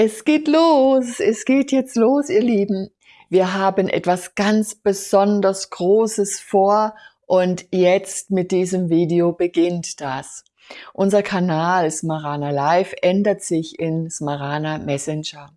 Es geht los, es geht jetzt los, ihr Lieben. Wir haben etwas ganz besonders Großes vor und jetzt mit diesem Video beginnt das. Unser Kanal Smarana Live ändert sich in Smarana Messenger.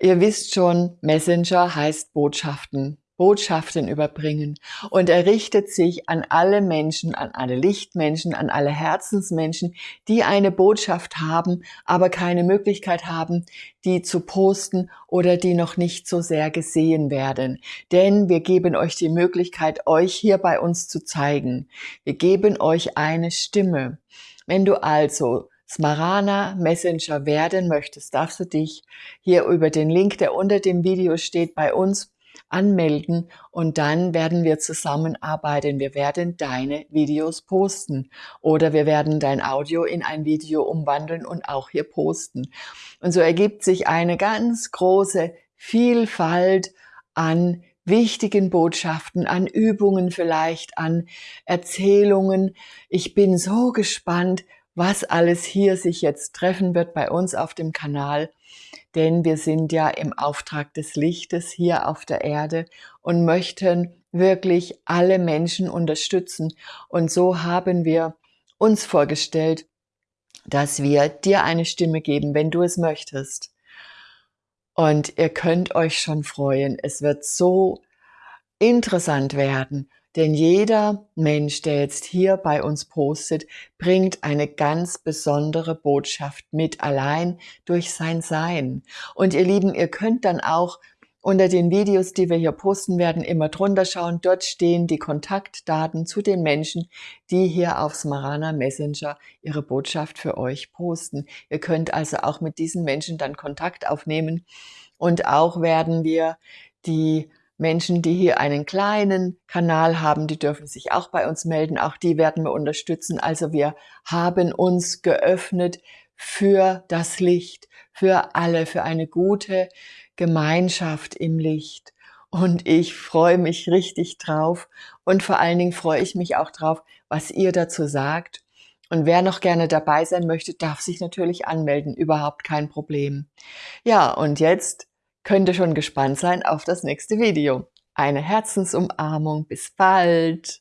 Ihr wisst schon, Messenger heißt Botschaften. Botschaften überbringen. Und er richtet sich an alle Menschen, an alle Lichtmenschen, an alle Herzensmenschen, die eine Botschaft haben, aber keine Möglichkeit haben, die zu posten oder die noch nicht so sehr gesehen werden. Denn wir geben euch die Möglichkeit, euch hier bei uns zu zeigen. Wir geben euch eine Stimme. Wenn du also Smarana Messenger werden möchtest, darfst du dich hier über den Link, der unter dem Video steht, bei uns anmelden und dann werden wir zusammenarbeiten. Wir werden deine Videos posten oder wir werden dein Audio in ein Video umwandeln und auch hier posten. Und so ergibt sich eine ganz große Vielfalt an wichtigen Botschaften, an Übungen vielleicht, an Erzählungen. Ich bin so gespannt, was alles hier sich jetzt treffen wird bei uns auf dem Kanal denn wir sind ja im Auftrag des Lichtes hier auf der Erde und möchten wirklich alle Menschen unterstützen. Und so haben wir uns vorgestellt, dass wir dir eine Stimme geben, wenn du es möchtest. Und ihr könnt euch schon freuen. Es wird so interessant werden. Denn jeder Mensch, der jetzt hier bei uns postet, bringt eine ganz besondere Botschaft mit, allein durch sein Sein. Und ihr Lieben, ihr könnt dann auch unter den Videos, die wir hier posten werden, immer drunter schauen. Dort stehen die Kontaktdaten zu den Menschen, die hier auf Smarana Messenger ihre Botschaft für euch posten. Ihr könnt also auch mit diesen Menschen dann Kontakt aufnehmen. Und auch werden wir die Menschen, die hier einen kleinen Kanal haben, die dürfen sich auch bei uns melden. Auch die werden wir unterstützen. Also wir haben uns geöffnet für das Licht, für alle, für eine gute Gemeinschaft im Licht. Und ich freue mich richtig drauf. Und vor allen Dingen freue ich mich auch drauf, was ihr dazu sagt. Und wer noch gerne dabei sein möchte, darf sich natürlich anmelden. Überhaupt kein Problem. Ja, und jetzt könnt ihr schon gespannt sein auf das nächste Video. Eine Herzensumarmung. Bis bald.